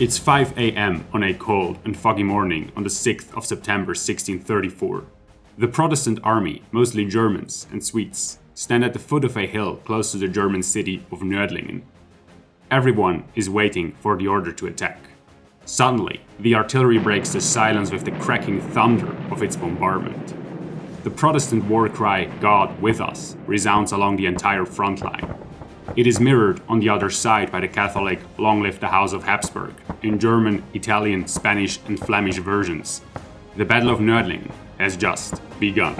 It's 5 am on a cold and foggy morning on the 6th of September 1634. The Protestant army, mostly Germans and Swedes, stand at the foot of a hill close to the German city of Nördlingen. Everyone is waiting for the order to attack. Suddenly, the artillery breaks the silence with the cracking thunder of its bombardment. The Protestant war cry, God with us, resounds along the entire front line. It is mirrored on the other side by the Catholic Long Live the House of Habsburg in German, Italian, Spanish, and Flemish versions. The Battle of Nördlingen has just begun.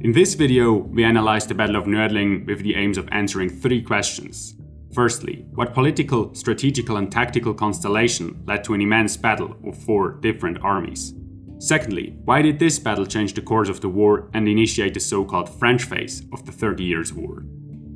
In this video, we analyze the Battle of Nördlingen with the aims of answering three questions. Firstly, what political, strategical and tactical constellation led to an immense battle of four different armies? Secondly, why did this battle change the course of the war and initiate the so-called French phase of the Thirty Years' War?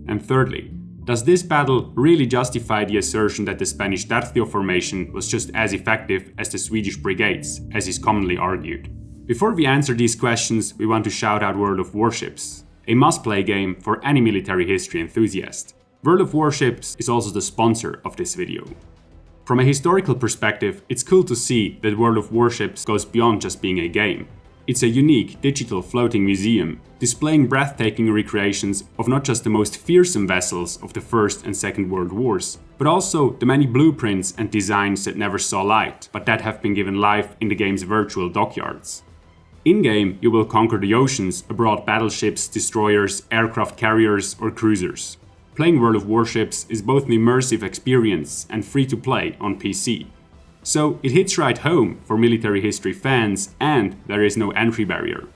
And thirdly, does this battle really justify the assertion that the Spanish Tercio formation was just as effective as the Swedish brigades, as is commonly argued? Before we answer these questions, we want to shout out World of Warships, a must-play game for any military history enthusiast. World of Warships is also the sponsor of this video. From a historical perspective, it's cool to see that World of Warships goes beyond just being a game. It's a unique digital floating museum, displaying breathtaking recreations of not just the most fearsome vessels of the First and Second World Wars, but also the many blueprints and designs that never saw light, but that have been given life in the game's virtual dockyards. In-game, you will conquer the oceans aboard battleships, destroyers, aircraft carriers or cruisers. Playing World of Warships is both an immersive experience and free to play on PC. So it hits right home for military history fans and there is no entry barrier.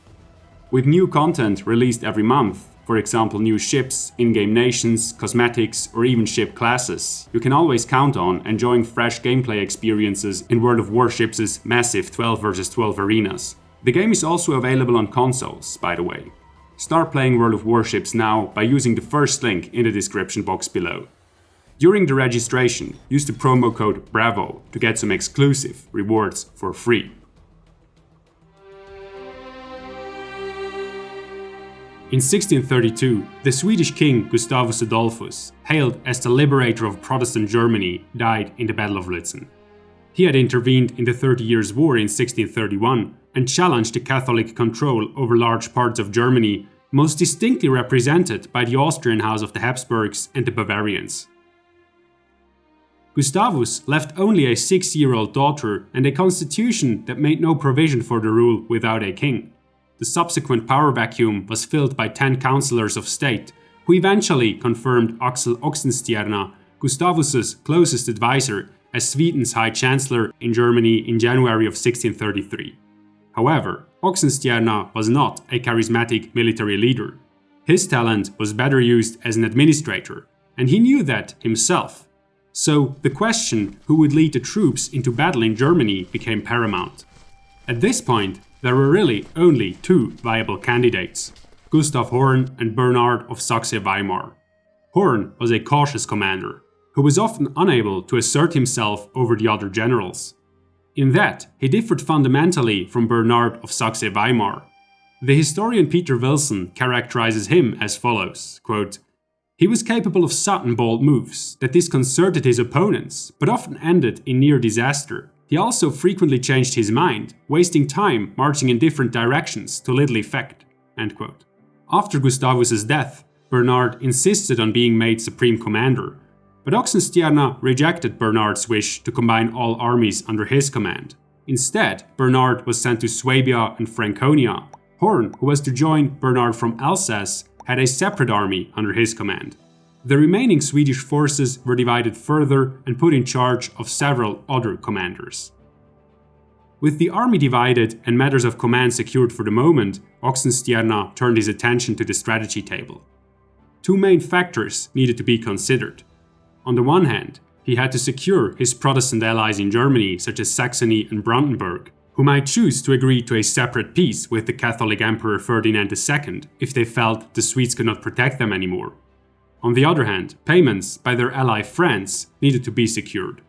With new content released every month, for example new ships, in-game nations, cosmetics or even ship classes, you can always count on enjoying fresh gameplay experiences in World of Warships' massive 12 vs 12 arenas. The game is also available on consoles, by the way. Start playing World of Warships now by using the first link in the description box below. During the registration, use the promo code BRAVO to get some exclusive rewards for free. In 1632, the Swedish king Gustavus Adolphus, hailed as the liberator of Protestant Germany, died in the Battle of Lützen. He had intervened in the Thirty Years' War in 1631 and challenged the Catholic control over large parts of Germany, most distinctly represented by the Austrian House of the Habsburgs and the Bavarians. Gustavus left only a six-year-old daughter and a constitution that made no provision for the rule without a king. The subsequent power vacuum was filled by ten councillors of state, who eventually confirmed Axel Oxenstierna, Gustavus's closest advisor, as Sweden's High Chancellor in Germany in January of 1633. However, Oxenstierna was not a charismatic military leader. His talent was better used as an administrator, and he knew that himself. So the question who would lead the troops into battle in Germany became paramount. At this point, there were really only two viable candidates, Gustav Horn and Bernhard of Saxe-Weimar. Horn was a cautious commander, who was often unable to assert himself over the other generals. In that, he differed fundamentally from Bernard of Saxe-Weimar. The historian Peter Wilson characterizes him as follows, quote, He was capable of sudden bold moves that disconcerted his opponents, but often ended in near disaster. He also frequently changed his mind, wasting time marching in different directions to little effect. After Gustavus's death, Bernard insisted on being made supreme commander, but Oxenstierna rejected Bernard's wish to combine all armies under his command. Instead, Bernard was sent to Swabia and Franconia. Horn, who was to join Bernard from Alsace, had a separate army under his command. The remaining Swedish forces were divided further and put in charge of several other commanders. With the army divided and matters of command secured for the moment, Oxenstierna turned his attention to the strategy table. Two main factors needed to be considered. On the one hand, he had to secure his Protestant allies in Germany such as Saxony and Brandenburg, who might choose to agree to a separate peace with the Catholic Emperor Ferdinand II if they felt the Swedes could not protect them anymore. On the other hand, payments by their ally France needed to be secured.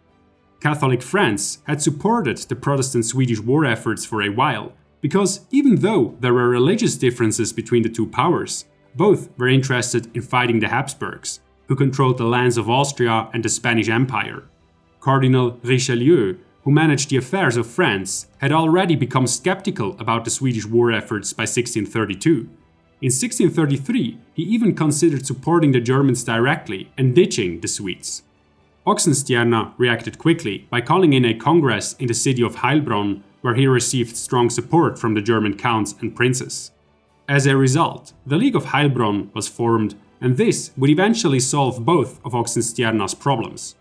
Catholic France had supported the Protestant Swedish war efforts for a while, because even though there were religious differences between the two powers, Both were interested in fighting the Habsburgs, who controlled the lands of Austria and the Spanish Empire. Cardinal Richelieu, who managed the affairs of France, had already become skeptical about the Swedish war efforts by 1632. In 1633, he even considered supporting the Germans directly and ditching the Swedes. Oxenstierna reacted quickly by calling in a congress in the city of Heilbronn, where he received strong support from the German counts and princes. As a result, the League of Heilbronn was formed, and this would eventually solve both of Oxenstierna's problems.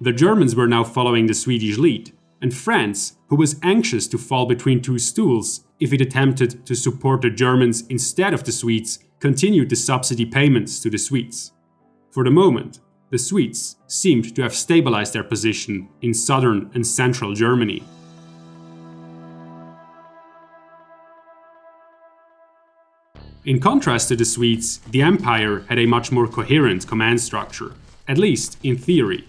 The Germans were now following the Swedish lead, and France, who was anxious to fall between two stools if it attempted to support the Germans instead of the Swedes, continued the subsidy payments to the Swedes. For the moment, the Swedes seemed to have stabilized their position in southern and central Germany. In contrast to the Swedes, the Empire had a much more coherent command structure, at least in theory.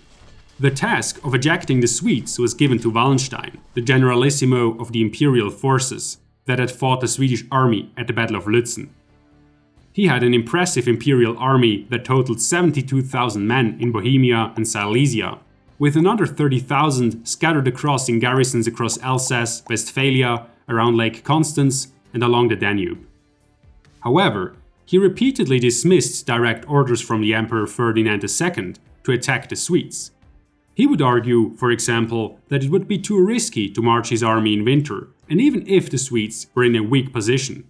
The task of ejecting the Swedes was given to Wallenstein, the generalissimo of the imperial forces that had fought the Swedish army at the Battle of Lützen. He had an impressive imperial army that totaled 72,000 men in Bohemia and Silesia, with another 30,000 scattered across in garrisons across Alsace, Westphalia, around Lake Constance, and along the Danube. However, he repeatedly dismissed direct orders from the Emperor Ferdinand II to attack the Swedes. He would argue, for example, that it would be too risky to march his army in winter, and even if the Swedes were in a weak position.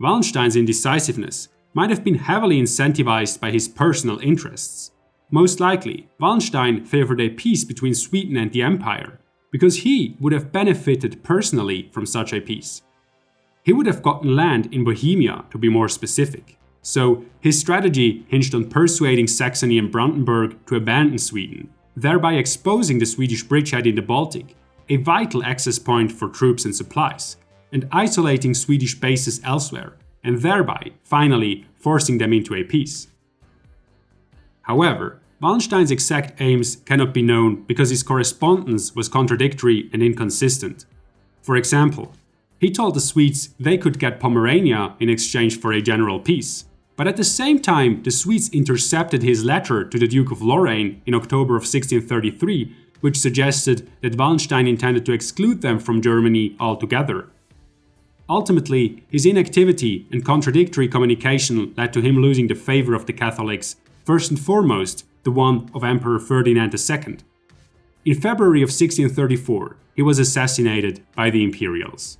Wallenstein's indecisiveness might have been heavily incentivized by his personal interests. Most likely, Wallenstein favored a peace between Sweden and the Empire, because he would have benefited personally from such a peace. He would have gotten land in Bohemia, to be more specific. So, his strategy hinged on persuading Saxony and Brandenburg to abandon Sweden, thereby exposing the Swedish bridgehead in the Baltic, a vital access point for troops and supplies, and isolating Swedish bases elsewhere, and thereby, finally, forcing them into a peace. However, Wallenstein's exact aims cannot be known because his correspondence was contradictory and inconsistent. For example, he told the Swedes they could get Pomerania in exchange for a general peace. But at the same time, the Swedes intercepted his letter to the Duke of Lorraine in October of 1633, which suggested that Wallenstein intended to exclude them from Germany altogether. Ultimately, his inactivity and contradictory communication led to him losing the favor of the Catholics, first and foremost, the one of Emperor Ferdinand II. In February of 1634, he was assassinated by the Imperials.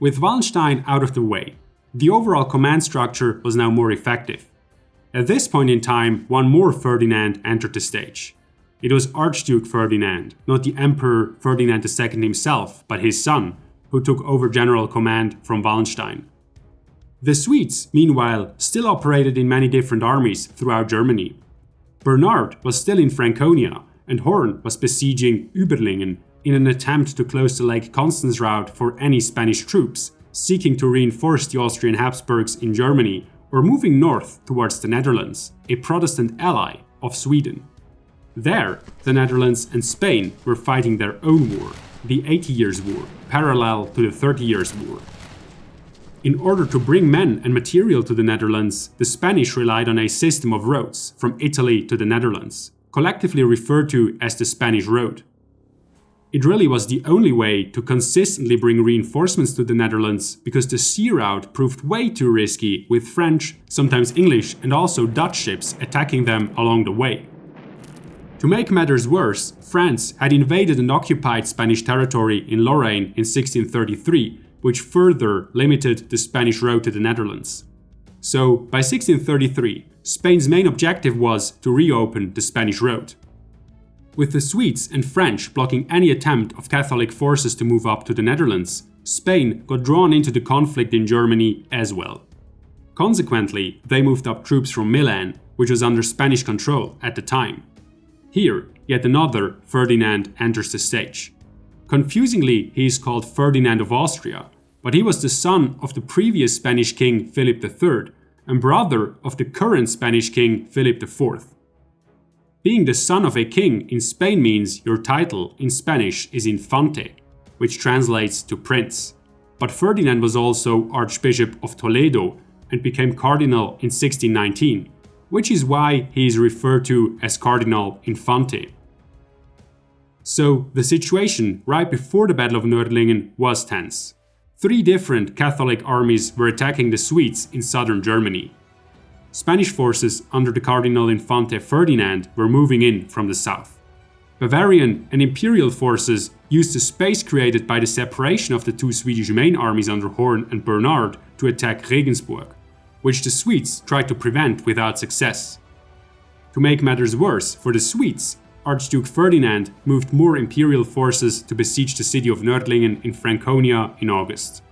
With Wallenstein out of the way, the overall command structure was now more effective. At this point in time, one more Ferdinand entered the stage. It was Archduke Ferdinand, not the Emperor Ferdinand II himself, but his son, who took over general command from Wallenstein. The Swedes, meanwhile, still operated in many different armies throughout Germany. Bernhard was still in Franconia, and Horn was besieging Überlingen in an attempt to close the Lake Constance route for any Spanish troops seeking to reinforce the Austrian Habsburgs in Germany or moving north towards the Netherlands, a Protestant ally of Sweden. There, the Netherlands and Spain were fighting their own war, the Eighty Years' War, parallel to the Thirty Years' War. In order to bring men and material to the Netherlands, the Spanish relied on a system of roads from Italy to the Netherlands, collectively referred to as the Spanish Road. It really was the only way to consistently bring reinforcements to the Netherlands because the sea route proved way too risky with French, sometimes English and also Dutch ships attacking them along the way. To make matters worse, France had invaded and occupied Spanish territory in Lorraine in 1633, which further limited the Spanish road to the Netherlands. So, by 1633, Spain's main objective was to reopen the Spanish road. With the Swedes and French blocking any attempt of Catholic forces to move up to the Netherlands, Spain got drawn into the conflict in Germany as well. Consequently, they moved up troops from Milan, which was under Spanish control at the time. Here, yet another Ferdinand enters the stage. Confusingly, he is called Ferdinand of Austria, but he was the son of the previous Spanish king Philip III and brother of the current Spanish king Philip IV. Being the son of a king in Spain means your title in Spanish is infante, which translates to prince. But Ferdinand was also Archbishop of Toledo, and became cardinal in 1619, which is why he is referred to as Cardinal Infante. So, the situation right before the Battle of Nördlingen was tense. Three different Catholic armies were attacking the Swedes in southern Germany. Spanish forces under the Cardinal Infante Ferdinand were moving in from the south. Bavarian and Imperial forces used the space created by the separation of the two Swedish main armies under Horn and Bernhard to attack Regensburg, which the Swedes tried to prevent without success. To make matters worse for the Swedes, Archduke Ferdinand moved more imperial forces to besiege the city of Nördlingen in Franconia in August.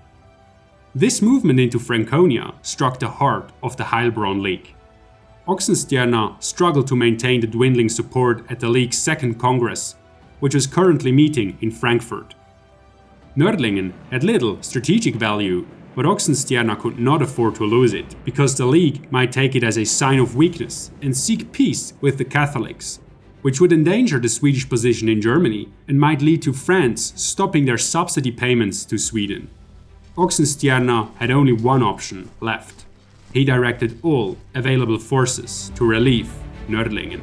This movement into Franconia struck the heart of the Heilbronn League. Oxenstierna struggled to maintain the dwindling support at the League's second Congress, which was currently meeting in Frankfurt. Nördlingen had little strategic value, but Oxenstierna could not afford to lose it, because the League might take it as a sign of weakness and seek peace with the Catholics which would endanger the Swedish position in Germany and might lead to France stopping their subsidy payments to Sweden. Oxenstierna had only one option left. He directed all available forces to relieve Nördlingen.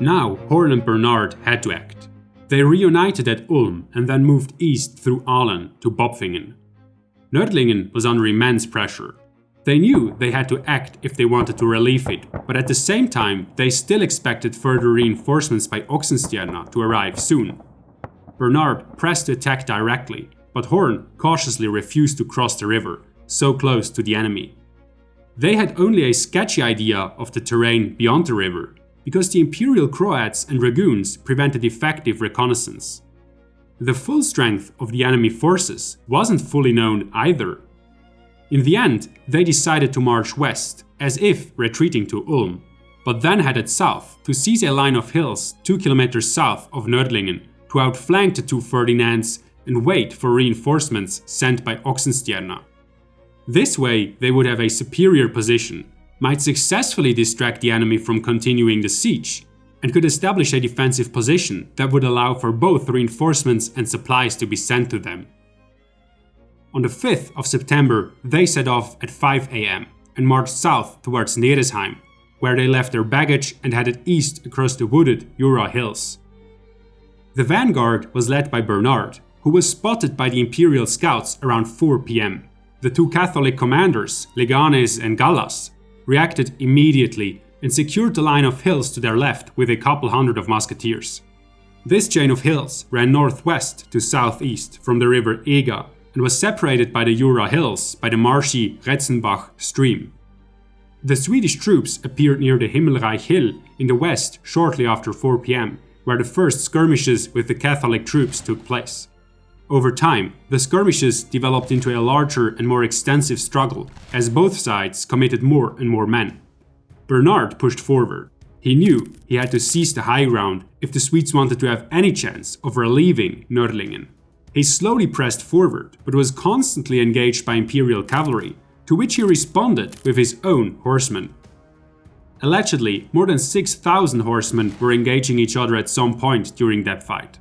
Now Horn and Bernhard had to act. They reunited at Ulm and then moved east through Aalen to Bopfingen. Nördlingen was under immense pressure, they knew they had to act if they wanted to relieve it, but at the same time, they still expected further reinforcements by Oxenstierna to arrive soon. Bernard pressed to attack directly, but Horn cautiously refused to cross the river, so close to the enemy. They had only a sketchy idea of the terrain beyond the river, because the Imperial Croats and Dragoons prevented effective reconnaissance. The full strength of the enemy forces wasn't fully known either, in the end, they decided to march west, as if retreating to Ulm, but then headed south to seize a line of hills 2 kilometers south of Nördlingen to outflank the two Ferdinands and wait for reinforcements sent by Oxenstierna. This way, they would have a superior position, might successfully distract the enemy from continuing the siege, and could establish a defensive position that would allow for both reinforcements and supplies to be sent to them. On the 5th of September, they set off at 5 am and marched south towards Neresheim, where they left their baggage and headed east across the wooded Jura hills. The vanguard was led by Bernard, who was spotted by the Imperial scouts around 4 pm. The two Catholic commanders, Leganes and Gallas, reacted immediately and secured the line of hills to their left with a couple hundred of musketeers. This chain of hills ran northwest to southeast from the river Ega and was separated by the Jura hills by the marshy Retzenbach stream. The Swedish troops appeared near the Himmelreich hill in the west shortly after 4 pm, where the first skirmishes with the Catholic troops took place. Over time, the skirmishes developed into a larger and more extensive struggle, as both sides committed more and more men. Bernhard pushed forward. He knew he had to seize the high ground if the Swedes wanted to have any chance of relieving Nördlingen. He slowly pressed forward, but was constantly engaged by Imperial cavalry, to which he responded with his own horsemen. Allegedly, more than 6,000 horsemen were engaging each other at some point during that fight.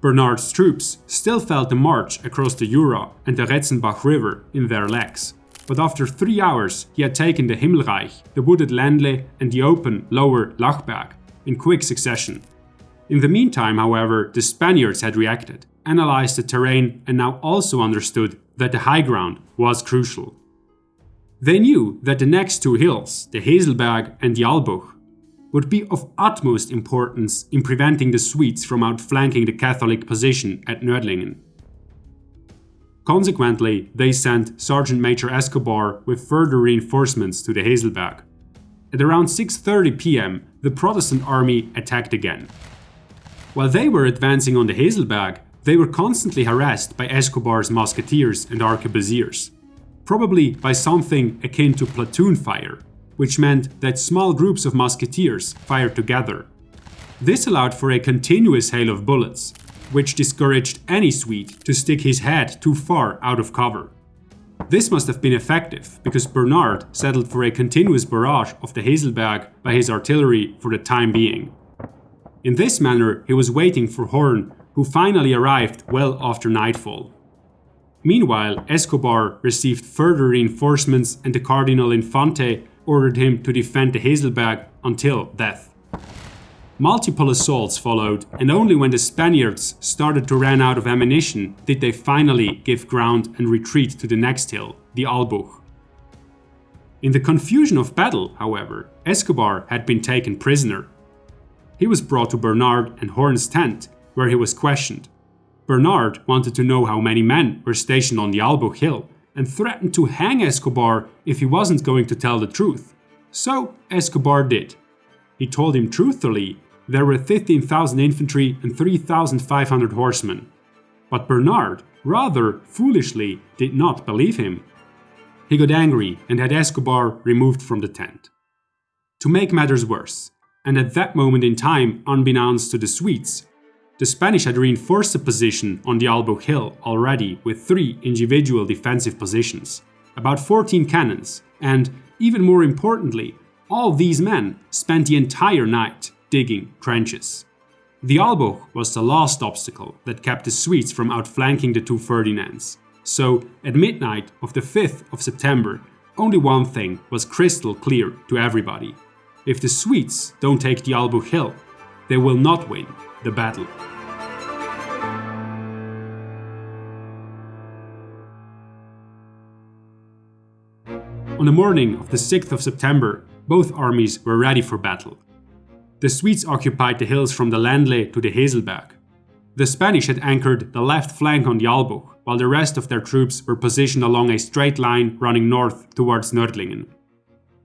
Bernard's troops still felt the march across the Jura and the Retzenbach River in their legs, but after three hours he had taken the Himmelreich, the wooded Ländle and the open lower Lachberg in quick succession. In the meantime, however, the Spaniards had reacted analyzed the terrain and now also understood that the high ground was crucial. They knew that the next two hills, the Heselberg and the Albuch, would be of utmost importance in preventing the Swedes from outflanking the Catholic position at Nördlingen. Consequently, they sent Sergeant Major Escobar with further reinforcements to the Heselberg. At around 6.30 pm, the Protestant army attacked again. While they were advancing on the Heselberg, they were constantly harassed by Escobar's musketeers and arquebusiers, probably by something akin to platoon fire, which meant that small groups of musketeers fired together. This allowed for a continuous hail of bullets, which discouraged any Swede to stick his head too far out of cover. This must have been effective, because Bernard settled for a continuous barrage of the Heselberg by his artillery for the time being. In this manner, he was waiting for Horn who finally arrived well after nightfall. Meanwhile, Escobar received further reinforcements and the Cardinal Infante ordered him to defend the Hazelberg until death. Multiple assaults followed, and only when the Spaniards started to run out of ammunition did they finally give ground and retreat to the next hill, the Albuch. In the confusion of battle, however, Escobar had been taken prisoner. He was brought to Bernard and Horn's tent, where he was questioned. Bernard wanted to know how many men were stationed on the Albuch hill and threatened to hang Escobar if he wasn't going to tell the truth. So Escobar did. He told him truthfully there were 15,000 infantry and 3,500 horsemen. But Bernard, rather foolishly, did not believe him. He got angry and had Escobar removed from the tent. To make matters worse, and at that moment in time unbeknownst to the Swedes, the Spanish had reinforced the position on the Albuch Hill already with three individual defensive positions, about 14 cannons, and, even more importantly, all these men spent the entire night digging trenches. The Albuch was the last obstacle that kept the Swedes from outflanking the two Ferdinands. So, at midnight of the 5th of September, only one thing was crystal clear to everybody. If the Swedes don't take the Albuch Hill, they will not win the battle. On the morning of the 6th of September, both armies were ready for battle. The Swedes occupied the hills from the Ländle to the Haselberg. The Spanish had anchored the left flank on the Albuch, while the rest of their troops were positioned along a straight line running north towards Nördlingen.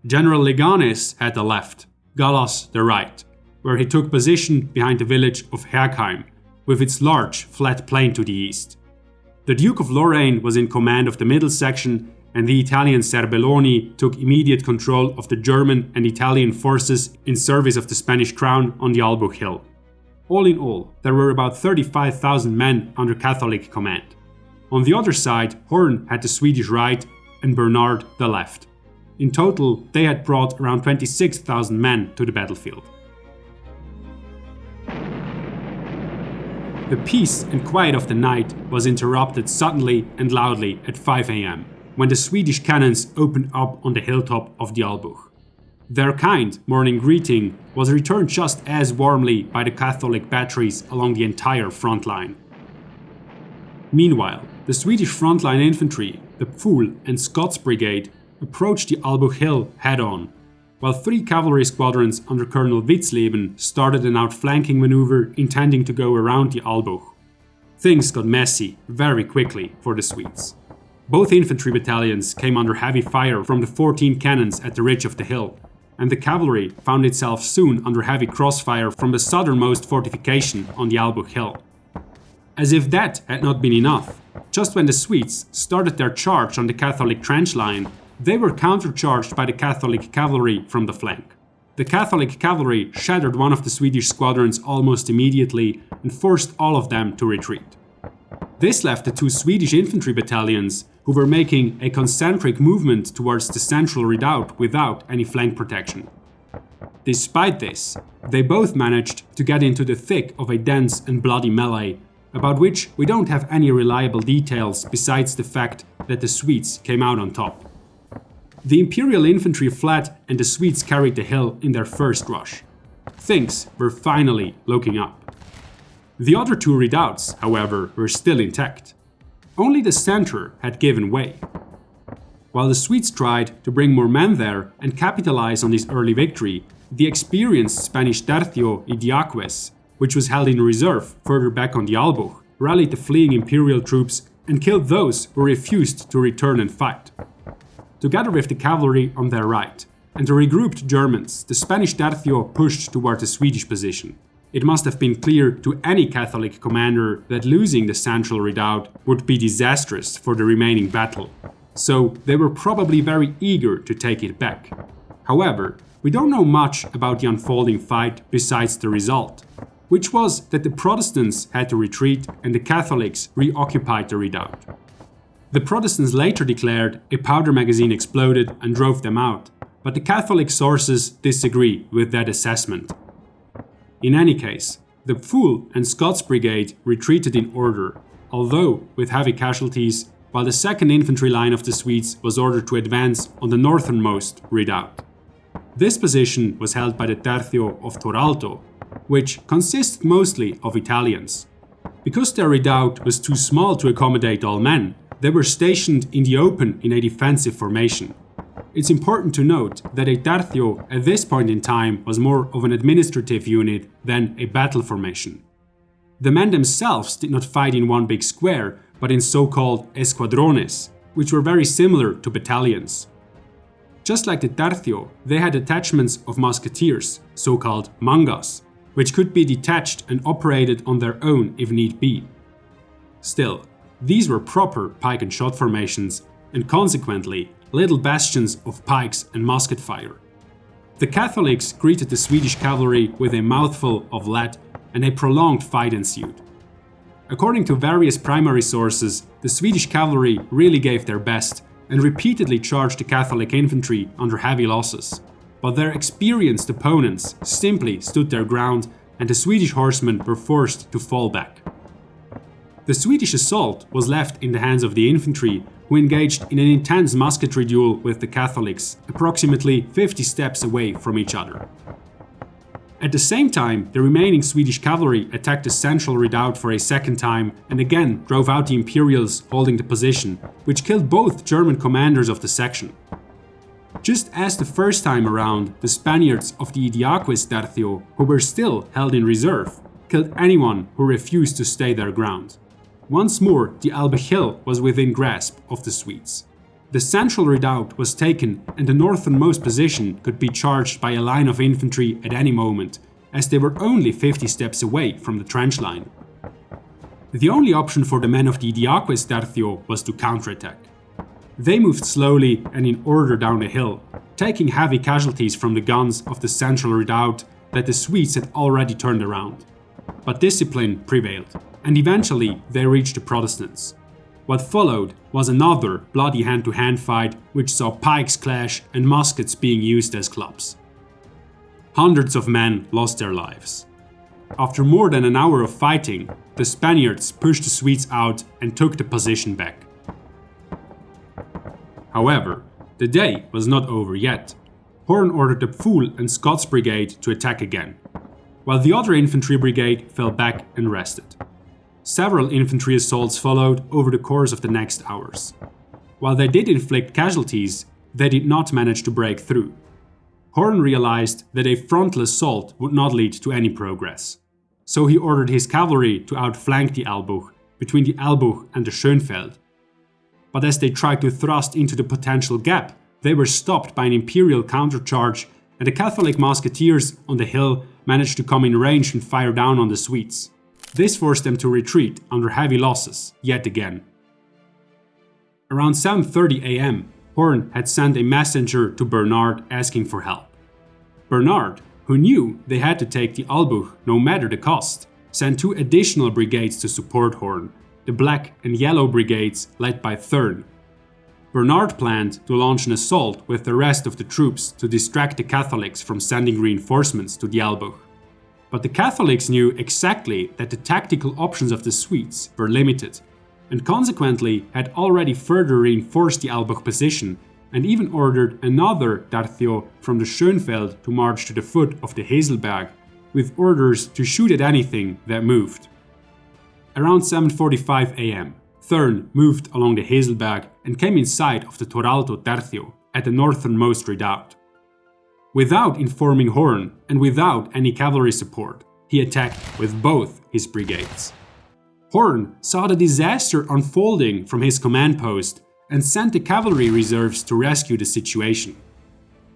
General Leganes had the left, Gallas the right, where he took position behind the village of Herkheim, with its large, flat plain to the east. The Duke of Lorraine was in command of the middle section and the Italian Serbelloni took immediate control of the German and Italian forces in service of the Spanish crown on the Albuch Hill. All in all, there were about 35,000 men under Catholic command. On the other side, Horn had the Swedish right and Bernard the left. In total, they had brought around 26,000 men to the battlefield. The peace and quiet of the night was interrupted suddenly and loudly at 5 am when the Swedish cannons opened up on the hilltop of the Albuch. Their kind morning greeting was returned just as warmly by the Catholic batteries along the entire front line. Meanwhile, the Swedish frontline infantry, the Pfuhl and Scots Brigade, approached the Albuch Hill head on, while three cavalry squadrons under Colonel Witzleben started an outflanking maneuver intending to go around the Albuch. Things got messy very quickly for the Swedes. Both infantry battalions came under heavy fire from the 14 cannons at the ridge of the hill, and the cavalry found itself soon under heavy crossfire from the southernmost fortification on the Albuch Hill. As if that had not been enough, just when the Swedes started their charge on the Catholic trench line, they were countercharged by the Catholic cavalry from the flank. The Catholic cavalry shattered one of the Swedish squadrons almost immediately and forced all of them to retreat. This left the two Swedish infantry battalions who were making a concentric movement towards the central redoubt without any flank protection. Despite this, they both managed to get into the thick of a dense and bloody melee, about which we don't have any reliable details besides the fact that the Swedes came out on top. The Imperial infantry fled and the Swedes carried the hill in their first rush. Things were finally looking up. The other two redoubts, however, were still intact. Only the center had given way. While the Swedes tried to bring more men there and capitalize on this early victory, the experienced Spanish Tercio Idiaquez, which was held in reserve further back on the Albuch, rallied the fleeing imperial troops and killed those who refused to return and fight. Together with the cavalry on their right and the regrouped Germans, the Spanish Tercio pushed toward the Swedish position. It must have been clear to any Catholic commander that losing the central redoubt would be disastrous for the remaining battle, so they were probably very eager to take it back. However, we don't know much about the unfolding fight besides the result, which was that the Protestants had to retreat and the Catholics reoccupied the redoubt. The Protestants later declared a powder magazine exploded and drove them out, but the Catholic sources disagree with that assessment. In any case, the Pfuhl and Scots Brigade retreated in order, although with heavy casualties, while the 2nd Infantry line of the Swedes was ordered to advance on the northernmost redoubt. This position was held by the Tercio of Toralto, which consisted mostly of Italians. Because their redoubt was too small to accommodate all men, they were stationed in the open in a defensive formation. It's important to note that a tercio at this point in time was more of an administrative unit than a battle formation. The men themselves did not fight in one big square, but in so-called escuadrones, which were very similar to battalions. Just like the tercio, they had attachments of musketeers, so-called mangas, which could be detached and operated on their own if need be. Still, these were proper pike and shot formations, and consequently little bastions of pikes and musket fire. The Catholics greeted the Swedish cavalry with a mouthful of lead and a prolonged fight ensued. According to various primary sources, the Swedish cavalry really gave their best and repeatedly charged the Catholic infantry under heavy losses. But their experienced opponents simply stood their ground and the Swedish horsemen were forced to fall back. The Swedish assault was left in the hands of the infantry who engaged in an intense musketry duel with the Catholics, approximately 50 steps away from each other. At the same time, the remaining Swedish cavalry attacked the central redoubt for a second time and again drove out the Imperials holding the position, which killed both German commanders of the section. Just as the first time around, the Spaniards of the Idiaquez Tercio, who were still held in reserve, killed anyone who refused to stay their ground. Once more, the Albuch Hill was within grasp of the Swedes. The central redoubt was taken and the northernmost position could be charged by a line of infantry at any moment, as they were only 50 steps away from the trench line. The only option for the men of the Idiaquez Tercio was to counterattack. They moved slowly and in order down the hill, taking heavy casualties from the guns of the central redoubt that the Swedes had already turned around. But discipline prevailed and eventually they reached the Protestants. What followed was another bloody hand-to-hand -hand fight which saw pikes clash and muskets being used as clubs. Hundreds of men lost their lives. After more than an hour of fighting, the Spaniards pushed the Swedes out and took the position back. However, the day was not over yet. Horn ordered the Pfuhl and Scots Brigade to attack again, while the other infantry brigade fell back and rested. Several infantry assaults followed over the course of the next hours. While they did inflict casualties, they did not manage to break through. Horn realized that a frontal assault would not lead to any progress. So he ordered his cavalry to outflank the Albuch, between the Albuch and the Schönfeld. But as they tried to thrust into the potential gap, they were stopped by an imperial countercharge and the Catholic musketeers on the hill managed to come in range and fire down on the Swedes. This forced them to retreat under heavy losses, yet again. Around 7.30 am, Horn had sent a messenger to Bernard asking for help. Bernard, who knew they had to take the Albuch no matter the cost, sent two additional brigades to support Horn, the Black and Yellow Brigades led by Thurn. Bernard planned to launch an assault with the rest of the troops to distract the Catholics from sending reinforcements to the Albuch. But the Catholics knew exactly that the tactical options of the Swedes were limited, and consequently had already further reinforced the Albuch position and even ordered another Tercio from the Schönfeld to march to the foot of the Heselberg, with orders to shoot at anything that moved. Around 7.45 am, Thurn moved along the Heselberg and came in sight of the Toralto Tercio at the northernmost redoubt. Without informing Horn and without any cavalry support, he attacked with both his brigades. Horn saw the disaster unfolding from his command post and sent the cavalry reserves to rescue the situation.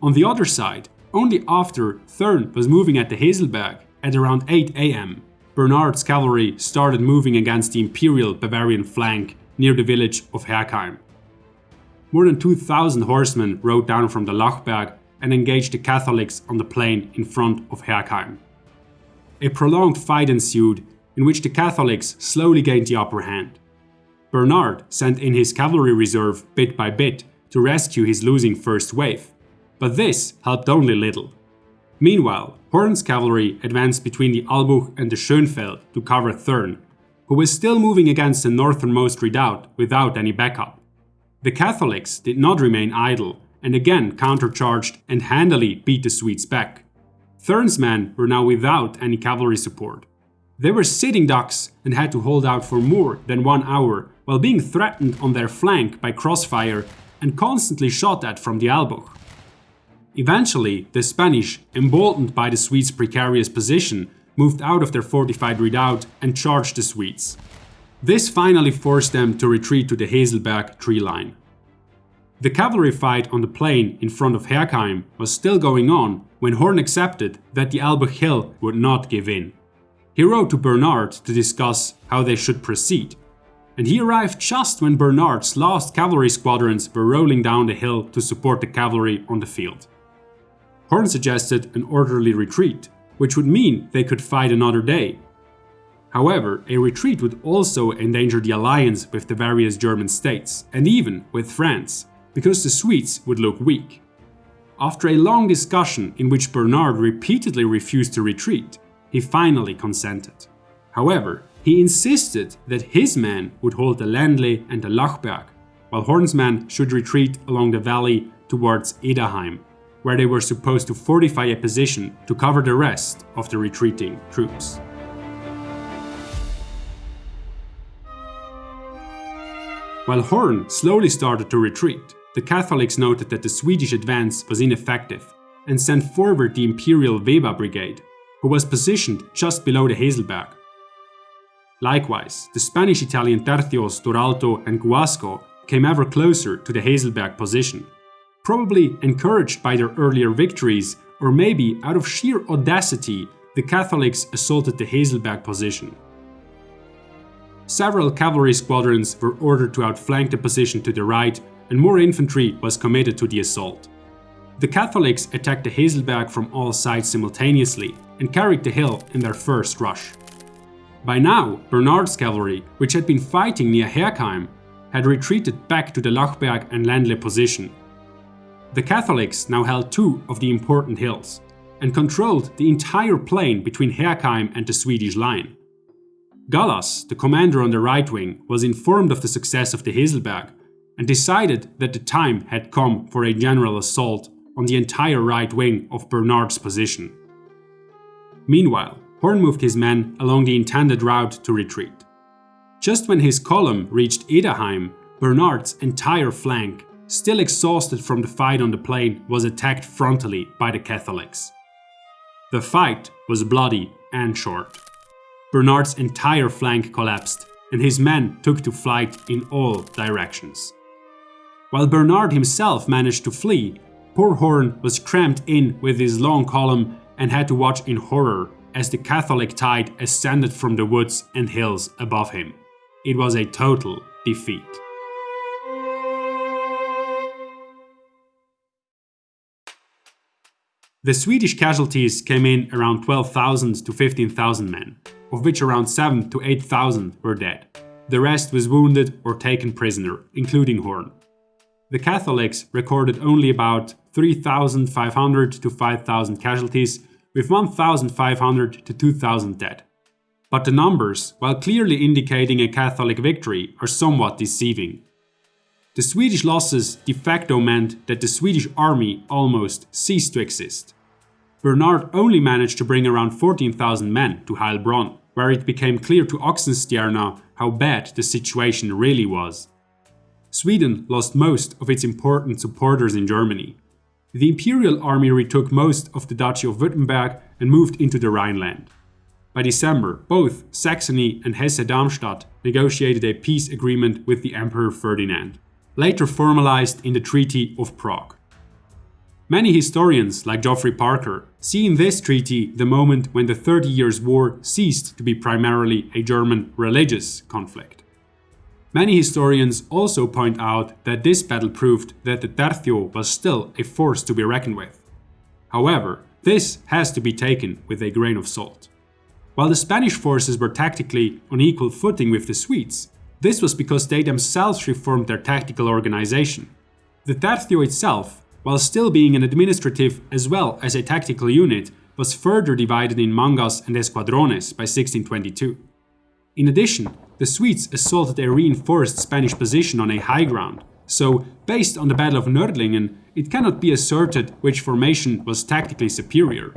On the other side, only after Thurn was moving at the Heselberg at around 8 am, Bernard's cavalry started moving against the Imperial Bavarian flank near the village of Herkheim. More than 2,000 horsemen rode down from the Lachberg and engaged the Catholics on the plain in front of Herkheim. A prolonged fight ensued in which the Catholics slowly gained the upper hand. Bernard sent in his cavalry reserve bit by bit to rescue his losing first wave, but this helped only little. Meanwhile, Horn's cavalry advanced between the Albuch and the Schönfeld to cover Thurn, who was still moving against the northernmost redoubt without any backup. The Catholics did not remain idle and again countercharged and handily beat the Swedes back. Thurn's men were now without any cavalry support. They were sitting ducks and had to hold out for more than one hour while being threatened on their flank by crossfire and constantly shot at from the Albuch. Eventually, the Spanish, emboldened by the Swedes' precarious position, moved out of their fortified redoubt and charged the Swedes. This finally forced them to retreat to the Haselberg tree line. The cavalry fight on the plain in front of Herkheim was still going on when Horn accepted that the Albuch Hill would not give in. He wrote to Bernard to discuss how they should proceed, and he arrived just when Bernard's last cavalry squadrons were rolling down the hill to support the cavalry on the field. Horn suggested an orderly retreat, which would mean they could fight another day. However, a retreat would also endanger the alliance with the various German states, and even with France, because the Swedes would look weak. After a long discussion in which Bernard repeatedly refused to retreat, he finally consented. However, he insisted that his men would hold the Ländle and the Lachberg, while Horn's men should retreat along the valley towards Ederheim, where they were supposed to fortify a position to cover the rest of the retreating troops. While Horn slowly started to retreat, the Catholics noted that the Swedish advance was ineffective and sent forward the Imperial Weber Brigade, who was positioned just below the Haselberg. Likewise, the Spanish-Italian Tercios Toralto and Guasco came ever closer to the Haselberg position, probably encouraged by their earlier victories or maybe out of sheer audacity the Catholics assaulted the Haselberg position. Several cavalry squadrons were ordered to outflank the position to the right and more infantry was committed to the assault. The Catholics attacked the Haselberg from all sides simultaneously and carried the hill in their first rush. By now, Bernard's cavalry, which had been fighting near Herkheim, had retreated back to the Lachberg and Ländle position. The Catholics now held two of the important hills and controlled the entire plain between Herkheim and the Swedish line. Gallas, the commander on the right wing, was informed of the success of the Haselberg and decided that the time had come for a general assault on the entire right wing of Bernard's position. Meanwhile, Horn moved his men along the intended route to retreat. Just when his column reached Ederheim, Bernard's entire flank, still exhausted from the fight on the plain, was attacked frontally by the Catholics. The fight was bloody and short. Bernard's entire flank collapsed, and his men took to flight in all directions. While Bernard himself managed to flee, poor Horn was cramped in with his long column and had to watch in horror as the Catholic tide ascended from the woods and hills above him. It was a total defeat. The Swedish casualties came in around 12,000 to 15,000 men, of which around 7 to 8,000 were dead. The rest was wounded or taken prisoner, including Horn. The Catholics recorded only about 3,500 to 5,000 casualties, with 1,500 to 2,000 dead. But the numbers, while clearly indicating a Catholic victory, are somewhat deceiving. The Swedish losses de facto meant that the Swedish army almost ceased to exist. Bernard only managed to bring around 14,000 men to Heilbronn, where it became clear to Oxenstierna how bad the situation really was. Sweden lost most of its important supporters in Germany. The Imperial Army retook most of the Duchy of Württemberg and moved into the Rhineland. By December, both Saxony and Hesse-Darmstadt negotiated a peace agreement with the Emperor Ferdinand, later formalized in the Treaty of Prague. Many historians, like Geoffrey Parker, see in this treaty the moment when the Thirty Years' War ceased to be primarily a German religious conflict. Many historians also point out that this battle proved that the Tercio was still a force to be reckoned with. However, this has to be taken with a grain of salt. While the Spanish forces were tactically on equal footing with the Swedes, this was because they themselves reformed their tactical organization. The Tercio itself while still being an administrative as well as a tactical unit, was further divided in mangas and escuadrones by 1622. In addition, the Swedes assaulted a reinforced Spanish position on a high ground, so based on the Battle of Nördlingen, it cannot be asserted which formation was tactically superior.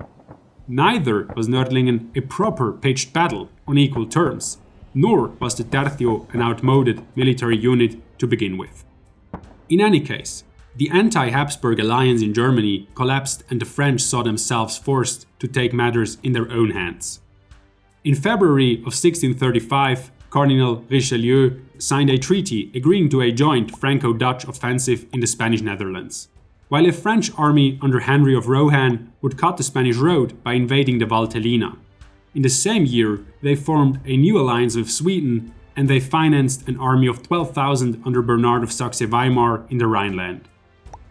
Neither was Nördlingen a proper pitched battle on equal terms, nor was the Tercio an outmoded military unit to begin with. In any case, the anti-Habsburg alliance in Germany collapsed and the French saw themselves forced to take matters in their own hands. In February of 1635, Cardinal Richelieu signed a treaty agreeing to a joint Franco-Dutch offensive in the Spanish Netherlands. While a French army under Henry of Rohan would cut the Spanish road by invading the Valtellina. In the same year, they formed a new alliance with Sweden and they financed an army of 12,000 under Bernard of Saxe-Weimar in the Rhineland.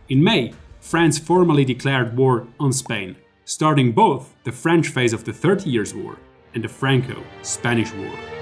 In May, France formally declared war on Spain, starting both the French phase of the Thirty Years' War and the Franco-Spanish War.